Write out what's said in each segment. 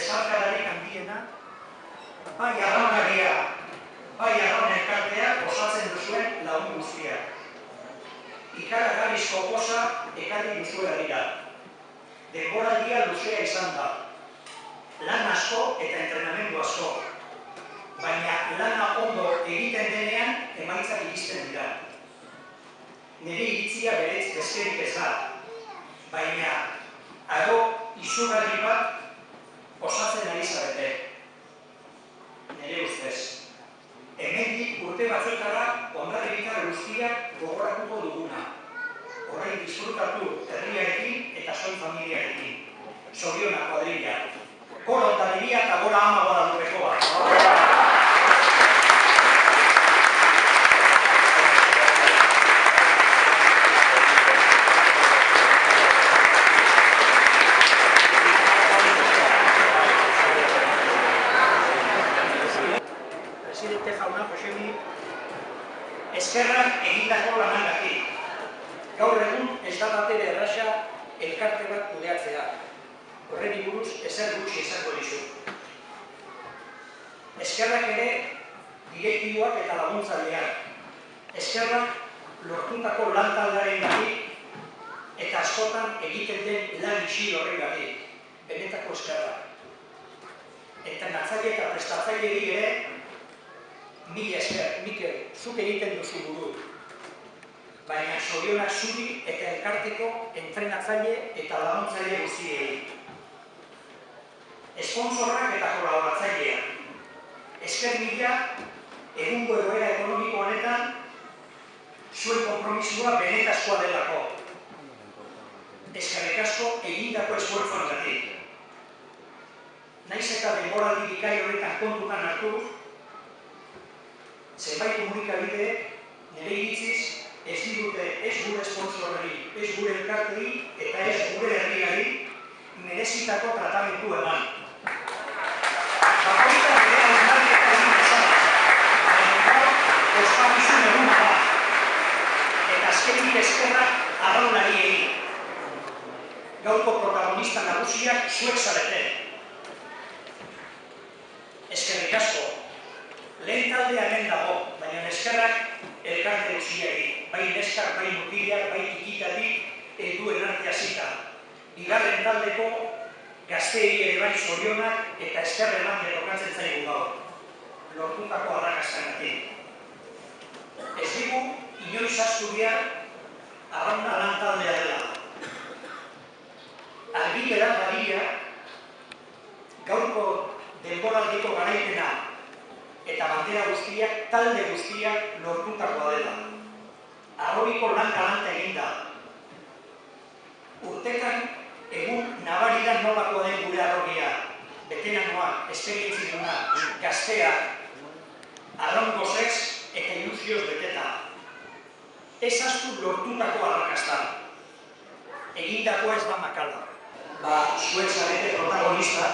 Jaso, bezarkadarik handiena, bai arraunaria, bai arraun elkarteak osatzen duzuen lagun guztiak. Ikaragarrizko posa ekarri duzuela dira. Denboraldia luzea izan da. Lan asko eta entrenamendu asko. Baina lana ondo egiten denean emaitzak iristen dira. Nire iritzia beretz bezkerik ez da. Baina aro izugarri bat osatzen ari zarete. Nire ustez. Hemendik urte batzuetara ondarribitar guztiak gogoratuko duguna. Horrein disfrutatu herriarekin eta soin familiarekin. Zoriona kuadrilla. Koro diria eta gora ama gora dupekoa. Presidente jauna, Josemi, eskerrak egindako lanagatik. Gaur egun ez da batere erraxa elkarte bat kudeatzea. Horren buruz ezer gutxi esango dizu. Eskerrak ere direktiboak eta laguntzaileak. Eskerrak lortutako lan taldearen eta askotan egiten den lan isi horren gatik. Benetako eskerrak. Eta natzaile eta prestatzaile ere mila esker, Mikel, zuk egiten duzu buru. Baina zorionak zuri eta elkarteko entrenatzaile eta laguntzaile guztiei. Esponsorrak eta kolaboratzaileak. Esker mila, egungo egoera ekonomiko honetan, zuen kompromisua benetazkoa delako. Eskerrik asko egindako esfuerzoan gatik. Naiz eta denboraldi bikai horretan kontutan hartu, zenbait komunikabide nire iritziz ez ditute ez gure sponsorri, ez gure elkartei eta ez gure herriari merezitako tratamendu eman. Bakoitza bere hausnarketa egin dezala, baina gaur ospakizun egun da. Azkenik eskerrak arraunari egin. Gaurko protagonista nagusiak zuek zarete. Eskerrik asko, lehen taldea hemen dago, baina eskerrak elkarte guztiari, bai neskak, bai mutilak, bai tikitatik eduen arte hasita. Bigarren taldeko gazteei ere bai zorionak eta eskerre eman tokatzen zaigu gaur. Lortutako arrakastagatik. Ez digu, inoiz astu arrauna lan taldea dela. Argitera badira, gaurko denboraldiko garaipena eta bandera guztiak, talde guztiak lortutakoa dela. Arrobiko lan galanta egin da. Urtekan egun nabaridan nolakoa den gure arrogia, betenanoa, esperientzi duna, gaztea, arraun gozez eta ilusioz beteta. Ez astu lortutako arrakasta. Egindakoa ez da makala. Ba, zuen zarete protagonista,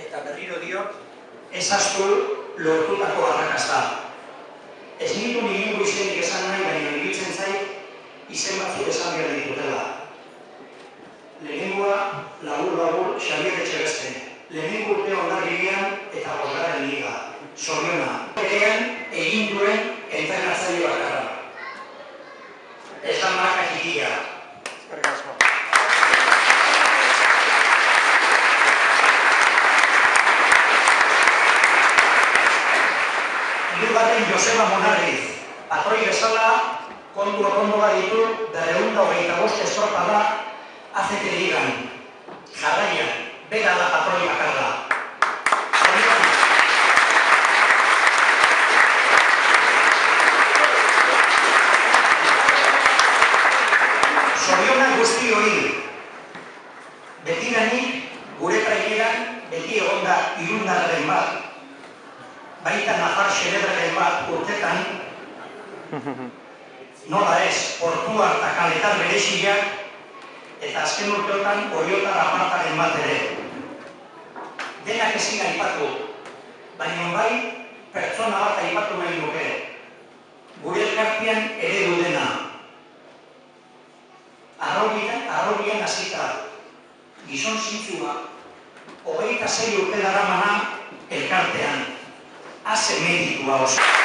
eta berriro dio, ez astu lortutako arrakasta. Ez nitu nigingo izenik esan nahi, baina iruditzen zait izen batzuk esan behar ditutela. Lehenengoa, labur-labur, Xabier Etxebeste. Lehenengo urte ondarribian eta bosgaren liga. Zoriona. Erean egin duen entrenatzaile bakarra. Da marka txikia. Eskerrik asko. Hirugarren Joseba Monarriz, patroi bezala kontu okondo ditu berreunda hogeita bost estropa da ACT ligan. Jarraian, bera da patroi bakarra. Zorionak. Zorionak guzti hori, betiranik gure traineran beti egonda irundarren bat, baita nafar xelebraren bat urtetan, nola ez, portua eta kaletar bereziak, eta azken urteotan oriotar apartaren bat ere. denak ezin aipatu, baina bai pertsona bat aipatu nahi nuke. Gure elkartian eredu dena. Arrobian, arrobian hasita, gizon zintzua, hogeita zei urte daramana elkartean. hace médico a Osvaldo.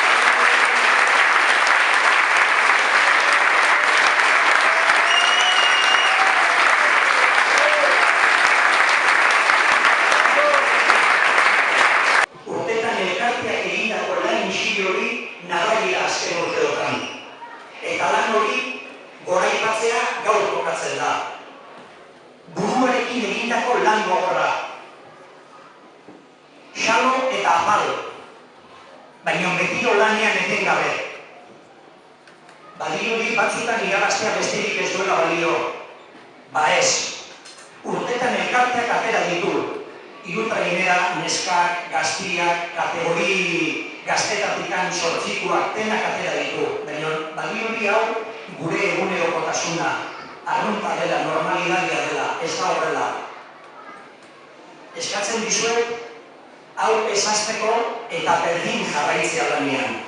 Gure egunerokotasuna, arrunta dela, normalidadia dela, ez da horrela. Eskatzen dizuet, hau esazteko eta berdin jarraitzea lanean.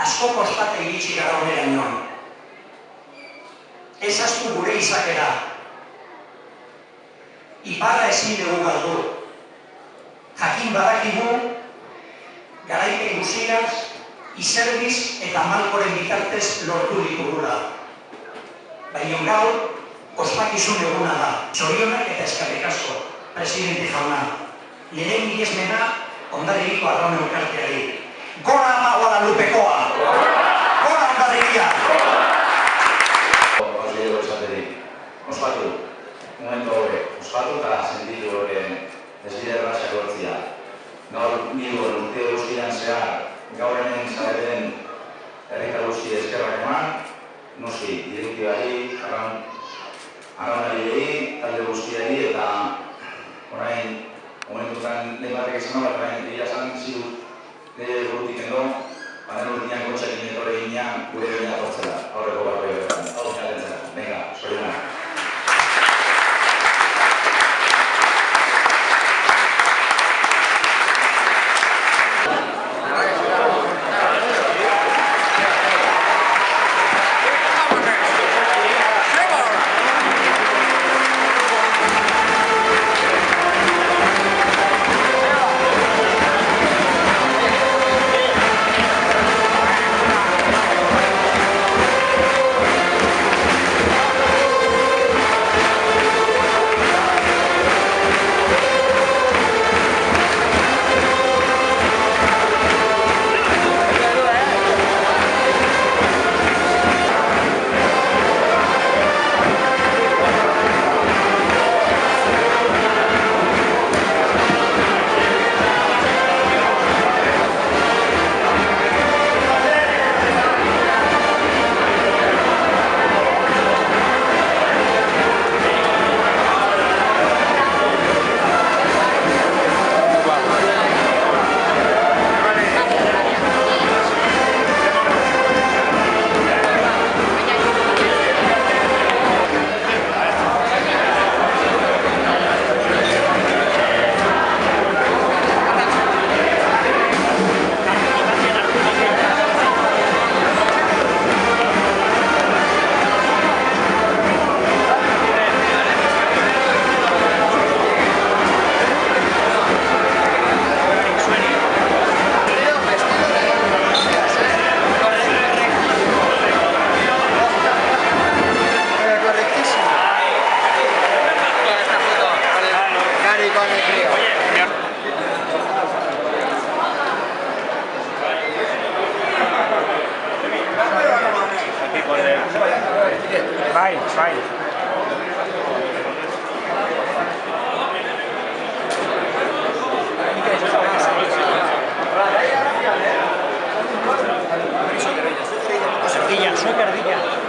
Asko kostate iritsi gara honera nion. Ez astu gure izakera. Iparra ezin dugu galdu. Jakin badakigu, garaipen guztiaz, izerbiz eta malkoren bitartez lortu ditugula. Baina gaur, ospakizun eguna da. Txorionak eta eskarrik asko, presidente jauna. Nire miresmena ondarriko arraun elkarteari. Gora ama Guadalupekoa! Gora ondarrikia! Osatzeko esaterik. Ospatu, momentu hori, ospatu eta sentitu hori desbiderra sakortzia. Gaur nilgo urte guztian zehar, gaur hemen zareten herrita guzti eskerrak eman, noski, direktibari, arraun, arraunari talde guztiari eta orain momentutan lehen batek esan hau, orain dira esan ziru nire burutik endo, baina urtian gotxekin etore ginean gure baina tortzela, aurreko barri horretan, hau jalentzela, venga, zorionak. Bai, bai. Erdilla, zuek erdilla.